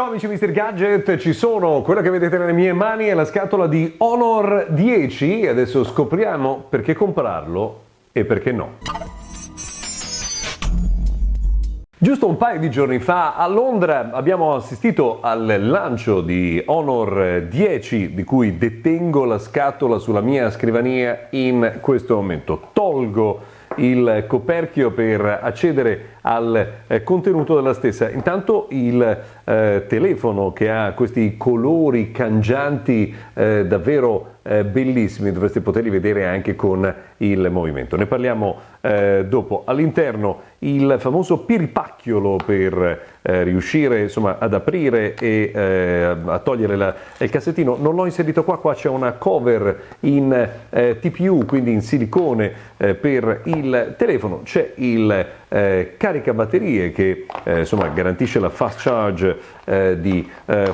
Ciao amici Mr. Gadget, ci sono, quella che vedete nelle mie mani è la scatola di Honor 10 e adesso scopriamo perché comprarlo e perché no. Giusto un paio di giorni fa a Londra abbiamo assistito al lancio di Honor 10 di cui detengo la scatola sulla mia scrivania in questo momento. Tolgo il coperchio per accedere al eh, contenuto della stessa. Intanto il eh, telefono che ha questi colori cangianti eh, davvero eh, bellissimi, dovreste poterli vedere anche con il movimento. Ne parliamo eh, dopo. All'interno il famoso piripacchiolo per eh, riuscire insomma, ad aprire e eh, a togliere la, il cassettino. Non l'ho inserito qua, qua c'è una cover in TPU, quindi in silicone per il telefono. C'è il eh, caricabatterie che insomma, garantisce la fast charge di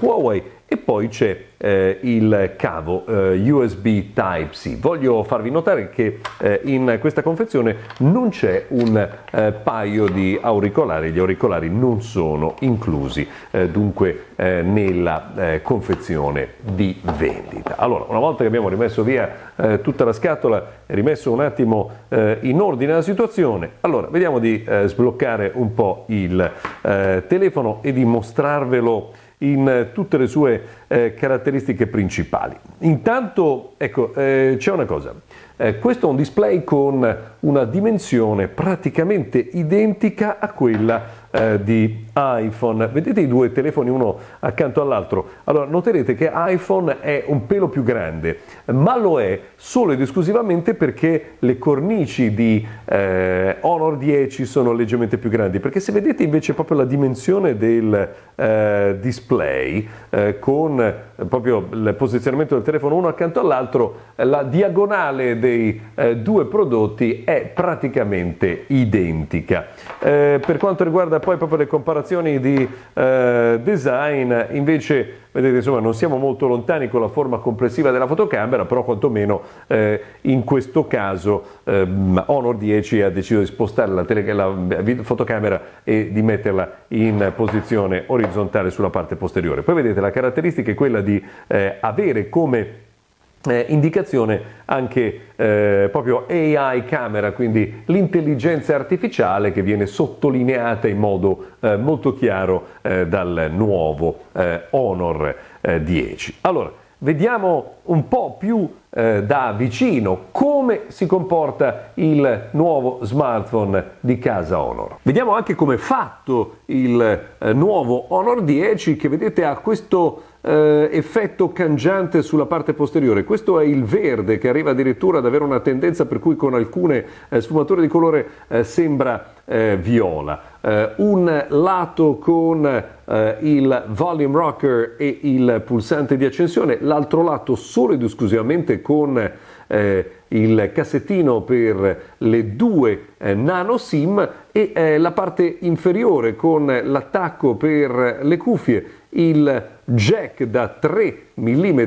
Huawei e poi c'è eh, il cavo eh, USB Type-C. Voglio farvi notare che eh, in questa confezione non c'è un eh, paio di auricolari, gli auricolari non sono inclusi eh, dunque eh, nella confezione di vendita. Allora, una volta che abbiamo rimesso via tutta la scatola rimesso un attimo in ordine la situazione, allora vediamo di sbloccare un po' il telefono e di mostrarvelo in tutte le sue eh, caratteristiche principali. Intanto, ecco, eh, c'è una cosa. Eh, questo è un display con una dimensione praticamente identica a quella eh, di iPhone. Vedete i due telefoni uno accanto all'altro? Allora noterete che iPhone è un pelo più grande, ma lo è solo ed esclusivamente perché le cornici di eh, Honor 10 sono leggermente più grandi, perché se vedete invece proprio la dimensione del eh, display eh, con eh, proprio il posizionamento del telefono uno accanto all'altro, la diagonale dei eh, due prodotti è praticamente identica. per quanto riguarda poi proprio le comparazioni di eh, design, invece vedete insomma non siamo molto lontani con la forma complessiva della fotocamera, però quantomeno eh, in questo caso eh, Honor 10 ha deciso di spostare la, la fotocamera e di metterla in posizione orizzontale sulla parte posteriore. Poi vedete la caratteristica è quella di eh, avere come eh, indicazione anche eh, proprio AI camera, quindi l'intelligenza artificiale che viene sottolineata in modo eh, molto chiaro eh, dal nuovo eh, Honor 10. Eh, allora, vediamo un po' più eh, da vicino come si comporta il nuovo smartphone di casa Honor. Vediamo anche come è fatto il eh, nuovo Honor 10 che vedete ha questo eh, effetto cangiante sulla parte posteriore. Questo è il verde che arriva addirittura ad avere una tendenza per cui con alcune eh, sfumature di colore eh, sembra eh, viola. Eh, un lato con eh, il volume rocker e il pulsante di accensione, l'altro lato solo ed esclusivamente con il cassettino per le due eh, nano SIM e eh, la parte inferiore con l'attacco per le cuffie il jack da 3 mm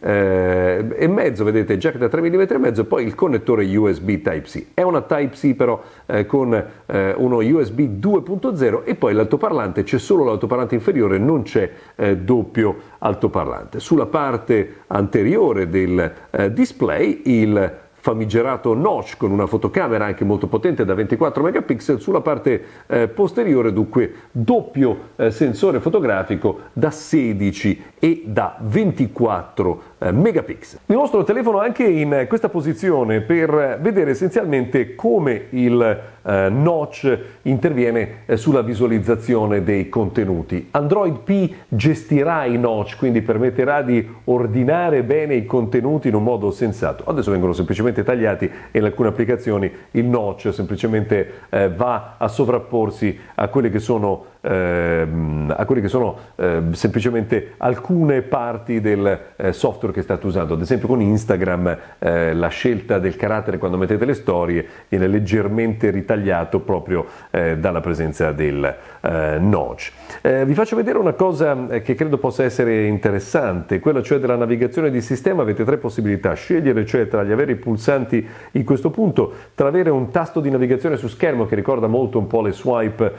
eh, e mezzo, vedete, jack da 3 mm e mezzo, poi il connettore USB Type-C. È una Type-C però eh, con eh, uno USB 2.0 e poi l'altoparlante, c'è solo l'altoparlante inferiore, non c'è eh, doppio altoparlante. Sulla parte anteriore del eh, display il famigerato notch con una fotocamera anche molto potente da 24 megapixel sulla parte eh, posteriore dunque doppio eh, sensore fotografico da 16 e da 24 eh, megapixel. Vi mostro il telefono anche in questa posizione per vedere essenzialmente come il eh, notch interviene eh, sulla visualizzazione dei contenuti. Android P gestirà i notch, quindi permetterà di ordinare bene i contenuti in un modo sensato. Adesso vengono semplicemente tagliati e in alcune applicazioni il notch semplicemente eh, va a sovrapporsi a quelle che sono ehm, a quelle che sono eh, semplicemente alcune parti del eh, software che state usando. Ad esempio con Instagram eh, la scelta del carattere quando mettete le storie viene leggermente ritagliato proprio eh, dalla presenza del eh, notch. Eh, vi faccio vedere una cosa eh, che credo possa essere interessante, quella cioè della navigazione di sistema. Avete tre possibilità, scegliere cioè tra gli avere i pulsanti in questo punto, tra avere un tasto di navigazione su schermo che ricorda molto un po' le swipe,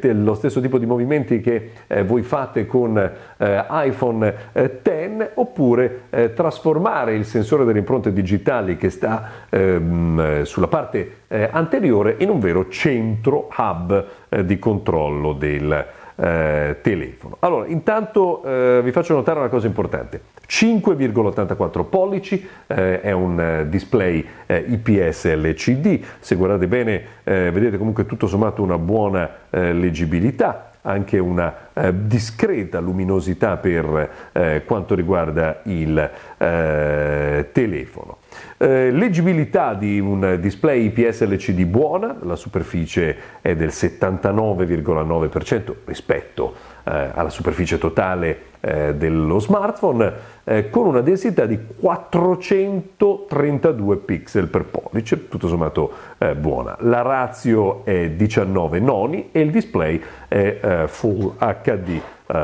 lo stesso tipo di movimenti che eh, voi fate con eh, iPhone X, oppure eh, trasformare il sensore delle impronte digitali che sta ehm, sulla parte anteriore in un vero centro hub di controllo del eh, telefono. Allora, intanto eh, vi faccio notare una cosa importante. 5,84 pollici, eh, è un eh, display eh, IPS LCD, se guardate bene eh, vedete comunque tutto sommato una buona leggibilità, anche una eh, discreta luminosità per eh, quanto riguarda il eh, telefono. Eh, leggibilità di un display IPS LCD buona, la superficie è del 79,9% rispetto eh, alla superficie totale eh, dello smartphone, con una densità di 432 pixel per pollice, tutto sommato buona. La ratio è 19 noni e il display è Full HD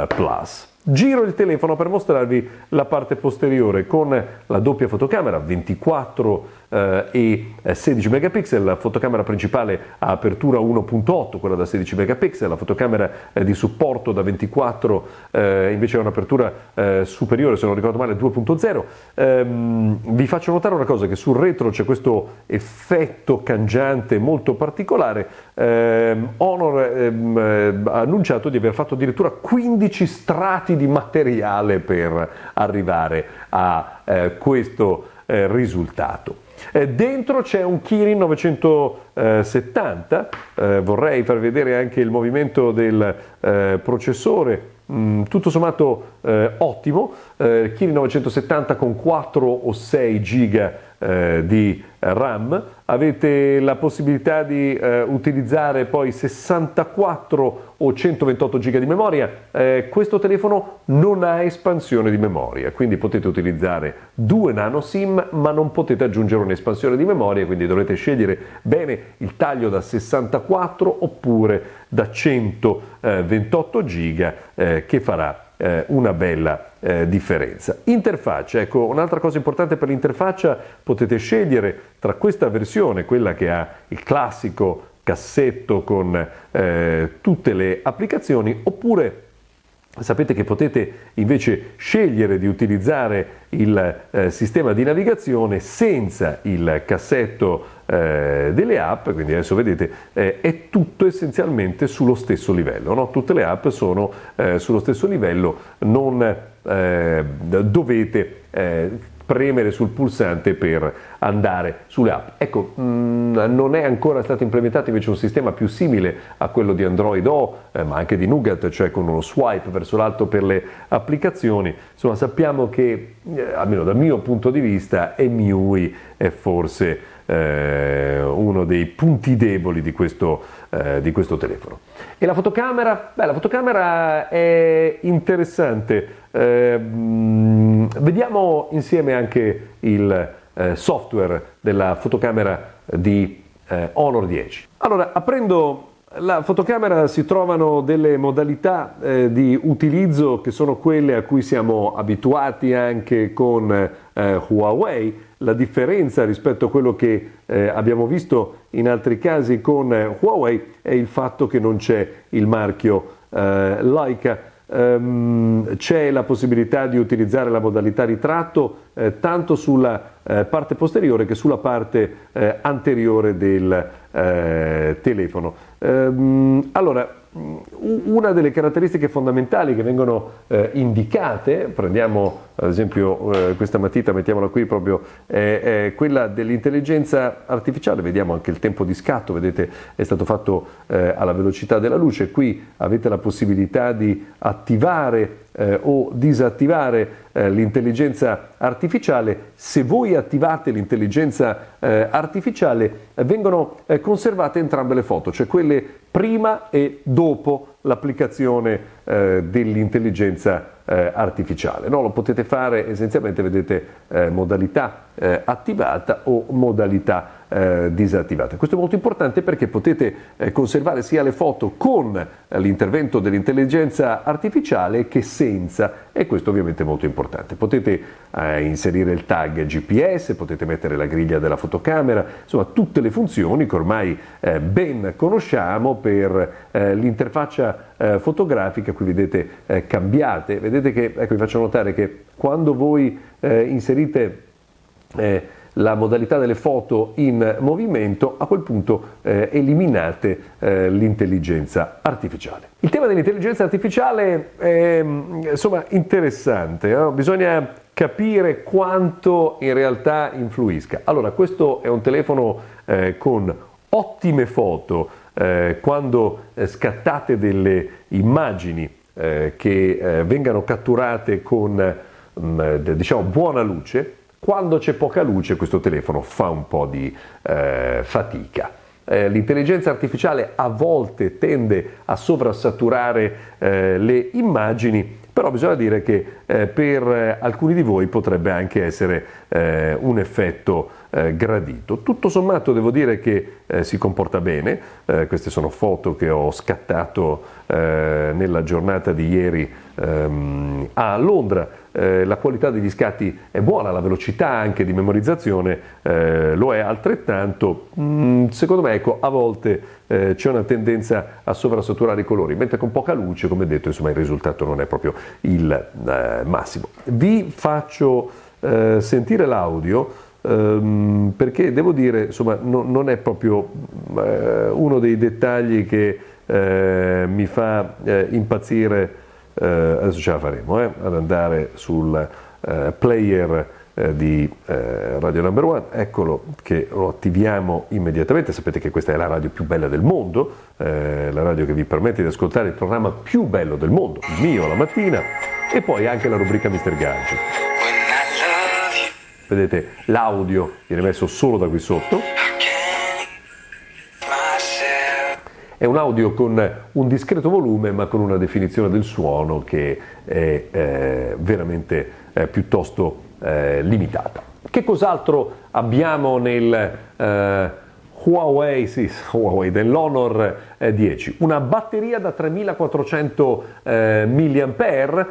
Plus. Giro il telefono per mostrarvi la parte posteriore con la doppia fotocamera 24 eh, e 16 megapixel, la fotocamera principale a apertura 1.8, quella da 16 megapixel, la fotocamera eh, di supporto da 24 eh, invece ha un'apertura eh, superiore, se non ricordo male, 2.0. Ehm, vi faccio notare una cosa, che sul retro c'è questo effetto cangiante molto particolare. Ehm, Honor ehm, eh, ha annunciato di aver fatto addirittura 15 strati di materiale per arrivare a eh, questo eh, risultato. Eh, dentro c'è un Kirin 970, eh, vorrei far vedere anche il movimento del eh, processore Mm, tutto sommato eh, ottimo, eh, Kirin 970 con 4 o 6 giga eh, di RAM, avete la possibilità di eh, utilizzare poi 64 o 128 giga di memoria, eh, questo telefono non ha espansione di memoria, quindi potete utilizzare due nano SIM ma non potete aggiungere un'espansione di memoria, quindi dovrete scegliere bene il taglio da 64 oppure da 128 giga eh, che farà eh, una bella eh, differenza. Interfaccia, ecco un'altra cosa importante per l'interfaccia, potete scegliere tra questa versione, quella che ha il classico cassetto con eh, tutte le applicazioni, oppure Sapete che potete invece scegliere di utilizzare il eh, sistema di navigazione senza il cassetto eh, delle app, quindi adesso vedete eh, è tutto essenzialmente sullo stesso livello, no? tutte le app sono eh, sullo stesso livello, non eh, dovete eh, premere sul pulsante per andare sulle app. Ecco, mm, non è ancora stato implementato invece un sistema più simile a quello di Android O, eh, ma anche di Nougat, cioè con uno swipe verso l'alto per le applicazioni. Insomma, sappiamo che, eh, almeno dal mio punto di vista, EMUI è forse eh, uno dei punti deboli di questo, eh, di questo telefono. E la fotocamera? Beh, la fotocamera è interessante. Eh, vediamo insieme anche il eh, software della fotocamera di eh, Honor 10. Allora, aprendo la fotocamera si trovano delle modalità eh, di utilizzo che sono quelle a cui siamo abituati anche con eh, Huawei. La differenza rispetto a quello che eh, abbiamo visto in altri casi con eh, Huawei è il fatto che non c'è il marchio eh, Leica ehm, c'è la possibilità di utilizzare la modalità ritratto eh, tanto sulla eh, parte posteriore che sulla parte eh, anteriore del eh, telefono. Ehm, allora, una delle caratteristiche fondamentali che vengono eh, indicate, prendiamo ad esempio eh, questa matita, mettiamola qui proprio, è, è quella dell'intelligenza artificiale, vediamo anche il tempo di scatto, vedete è stato fatto eh, alla velocità della luce, qui avete la possibilità di attivare eh, o disattivare eh, l'intelligenza artificiale, se voi attivate l'intelligenza eh, artificiale eh, vengono eh, conservate entrambe le foto, cioè quelle prima e dopo l'applicazione eh, dell'intelligenza artificiale. No, lo potete fare essenzialmente, vedete, modalità eh, attivata o modalità eh, disattivata. Questo è molto importante perché potete eh, conservare sia le foto con l'intervento dell'intelligenza artificiale che senza e questo ovviamente è molto importante. Potete eh, inserire il tag GPS, potete mettere la griglia della fotocamera, insomma tutte le funzioni che ormai eh, ben conosciamo per eh, l'interfaccia fotografica, qui vedete cambiate, vedete che, ecco vi faccio notare che quando voi inserite la modalità delle foto in movimento, a quel punto eh, eliminate eh, l'intelligenza artificiale. Il tema dell'intelligenza artificiale è insomma interessante, no? bisogna capire quanto in realtà influisca. Allora, questo è un telefono eh, con ottime foto, eh, quando eh, scattate delle immagini eh, che vengano catturate con mh, mm, diciamo buona luce, quando c'è poca luce questo telefono fa un po' di eh, fatica. Eh, l'intelligenza artificiale a volte tende a sovrasaturare eh, le immagini, però bisogna dire che eh, per eh, alcuni di voi potrebbe anche essere eh, un effetto eh, gradito. Tutto sommato devo dire che eh, si comporta bene, eh, queste sono foto che ho scattato nella giornata di ieri ehm, a Londra, la qualità degli scatti è buona, la velocità anche di memorizzazione lo è altrettanto, mm, secondo me ecco, a volte c'è una tendenza a sovrasaturare i colori, mentre con poca luce, come detto, insomma, il risultato non è proprio il massimo. Vi faccio sentire l'audio ehm, perché devo dire, insomma, no, non è proprio eh, uno dei dettagli che eh, mi fa eh, impazzire, eh, adesso ce la faremo, eh, ad andare sul eh, di Radio Number One, eccolo che lo attiviamo immediatamente, sapete che questa è la radio più bella del mondo, la radio che vi permette di ascoltare il programma più bello del mondo, il mio la mattina, e poi anche la rubrica Mr. Gadget vedete l'audio viene messo solo da qui sotto. È un audio con un discreto volume ma con una definizione del suono che è eh, veramente eh, piuttosto eh, limitata. Che cos'altro abbiamo nel eh, Huawei, sì, Huawei dell'Honor 10? Eh, una batteria da 3400 eh, mAh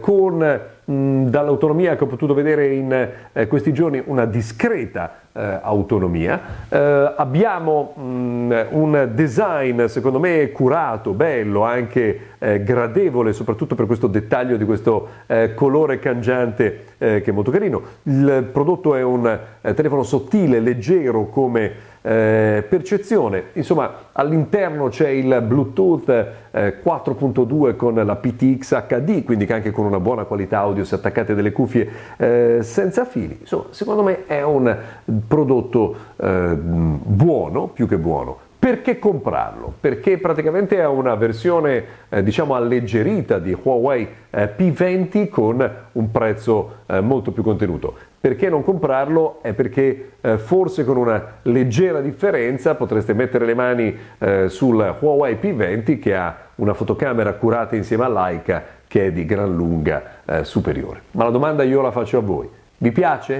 con dall'autonomia che ho potuto vedere in eh, questi giorni una discreta eh, autonomia. Eh, abbiamo mh, un design secondo me curato, bello, anche eh, gradevole, soprattutto per questo dettaglio di questo eh, colore cangiante eh, che è molto carino. Il prodotto è un telefono sottile, leggero come eh, percezione, insomma all'interno c'è il Bluetooth eh, 4.2 con la PTX HD, quindi anche con una buona qualità audio se attaccate delle cuffie eh, senza fili, insomma secondo me è un prodotto eh, buono, più che buono, perché comprarlo? Perché praticamente è una versione eh, diciamo alleggerita di Huawei eh, P20 con un prezzo eh, molto più contenuto. Perché non comprarlo? È perché eh, forse con una leggera differenza potreste mettere le mani eh, sul Huawei P20 che ha una fotocamera curata insieme a Leica che è di gran lunga eh, superiore. Ma la domanda io la faccio a voi. Vi piace?